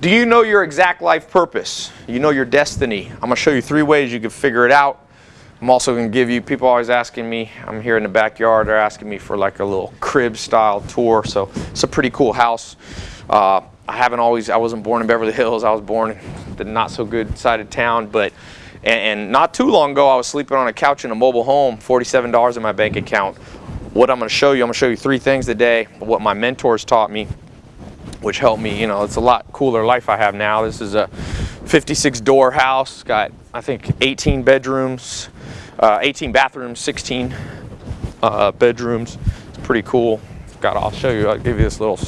Do you know your exact life purpose? You know your destiny. I'm going to show you three ways you can figure it out. I'm also going to give you, people always asking me, I'm here in the backyard, they're asking me for like a little crib style tour. So it's a pretty cool house. Uh, I haven't always, I wasn't born in Beverly Hills. I was born in the not so good side of town, but, and, and not too long ago, I was sleeping on a couch in a mobile home, $47 in my bank account. What I'm going to show you, I'm going to show you three things today, what my mentors taught me, which helped me, you know, it's a lot cooler life I have now. This is a 56 door house, got I think 18 bedrooms, uh, 18 bathrooms, 16 uh, bedrooms. It's pretty cool. Got, I'll show you, I'll give you this little,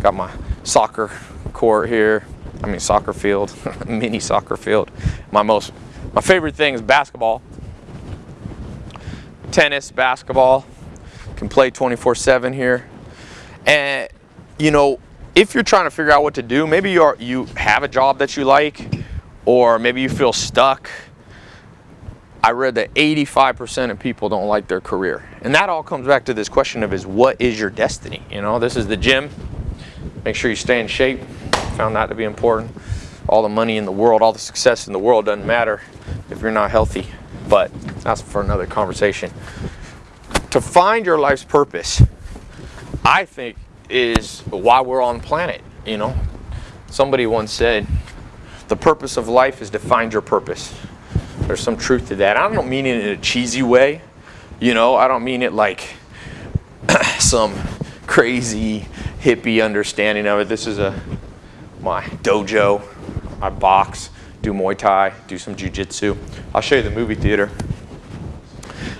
got my soccer court here. I mean soccer field, mini soccer field. My most, my favorite thing is basketball. Tennis, basketball, can play 24-7 here. And, you know, if you're trying to figure out what to do, maybe you are, you have a job that you like, or maybe you feel stuck. I read that 85% of people don't like their career. And that all comes back to this question of is what is your destiny? You know, this is the gym. Make sure you stay in shape. Found that to be important. All the money in the world, all the success in the world doesn't matter if you're not healthy. But that's for another conversation. To find your life's purpose, I think is why we're on planet, you know. Somebody once said, the purpose of life is to find your purpose. There's some truth to that. I don't mean it in a cheesy way, you know. I don't mean it like some crazy hippie understanding of it. This is a my dojo. I box, do Muay Thai, do some Jiu-Jitsu. I'll show you the movie theater.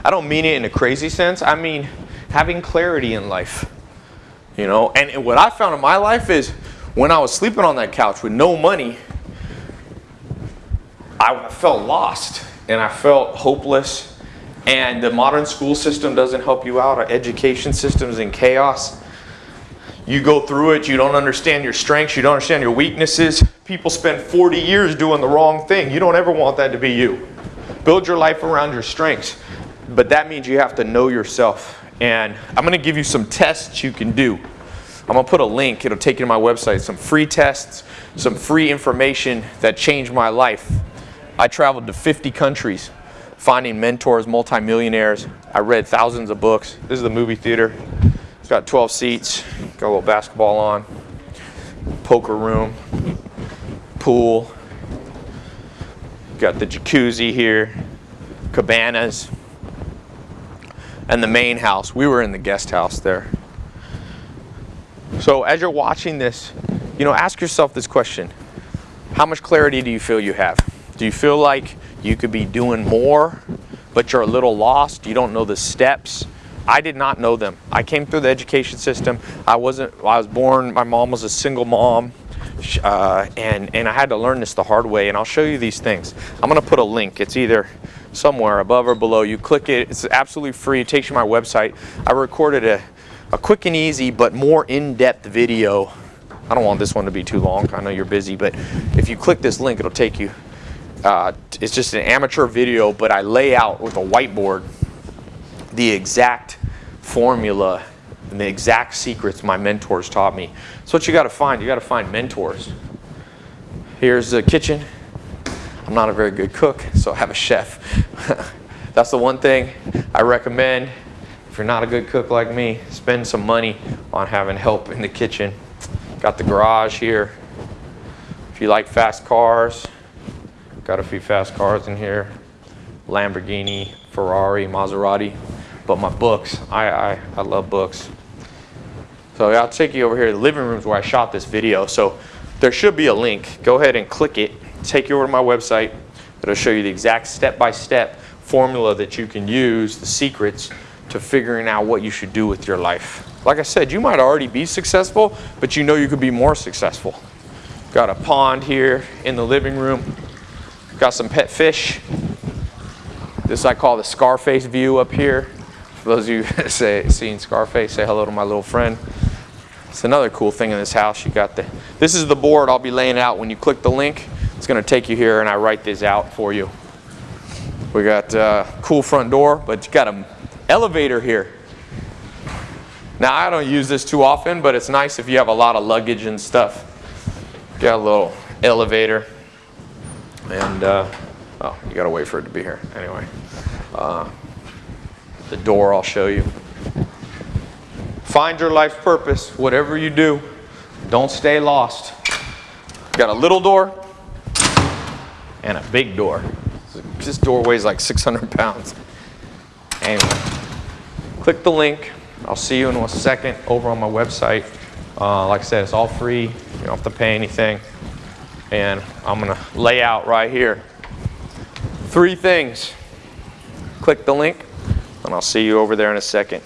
I don't mean it in a crazy sense. I mean having clarity in life. You know, and what I found in my life is when I was sleeping on that couch with no money, I felt lost and I felt hopeless. And the modern school system doesn't help you out. Our education system is in chaos. You go through it, you don't understand your strengths, you don't understand your weaknesses. People spend 40 years doing the wrong thing. You don't ever want that to be you. Build your life around your strengths. But that means you have to know yourself and I'm going to give you some tests you can do. I'm going to put a link. It'll take you to my website. Some free tests, some free information that changed my life. I traveled to 50 countries finding mentors, multimillionaires. I read thousands of books. This is the movie theater. It's got 12 seats. Got a little basketball on. Poker room. Pool. Got the jacuzzi here. Cabanas and the main house. We were in the guest house there. So as you're watching this, you know, ask yourself this question. How much clarity do you feel you have? Do you feel like you could be doing more, but you're a little lost? You don't know the steps? I did not know them. I came through the education system. I wasn't, I was born, my mom was a single mom. Uh, and, and I had to learn this the hard way and I'll show you these things. I'm gonna put a link. It's either somewhere above or below. You click it, it's absolutely free, it takes you to my website. I recorded a, a quick and easy but more in-depth video. I don't want this one to be too long, I know you're busy, but if you click this link, it'll take you. Uh, it's just an amateur video, but I lay out with a whiteboard the exact formula and the exact secrets my mentors taught me. So what you gotta find, you gotta find mentors. Here's the kitchen. I'm not a very good cook, so I have a chef. That's the one thing I recommend. If you're not a good cook like me, spend some money on having help in the kitchen. Got the garage here. If you like fast cars, got a few fast cars in here. Lamborghini, Ferrari, Maserati. But my books, I, I, I love books. So I'll take you over here to the living rooms where I shot this video. So there should be a link. Go ahead and click it take you over to my website. It'll show you the exact step-by-step -step formula that you can use, the secrets to figuring out what you should do with your life. Like I said, you might already be successful, but you know you could be more successful. Got a pond here in the living room. Got some pet fish. This I call the Scarface view up here. For those of you say seen Scarface, say hello to my little friend. It's another cool thing in this house. You got the, this is the board I'll be laying out when you click the link. It's going to take you here and I write this out for you. We got a uh, cool front door, but you got an elevator here. Now I don't use this too often, but it's nice if you have a lot of luggage and stuff. Got a little elevator. And, uh, oh, you gotta wait for it to be here. Anyway. Uh, the door I'll show you. Find your life purpose, whatever you do. Don't stay lost. Got a little door and a big door. This door weighs like 600 pounds. Anyway, click the link. I'll see you in a second over on my website. Uh, like I said, it's all free. You don't have to pay anything. And I'm gonna lay out right here three things. Click the link and I'll see you over there in a second.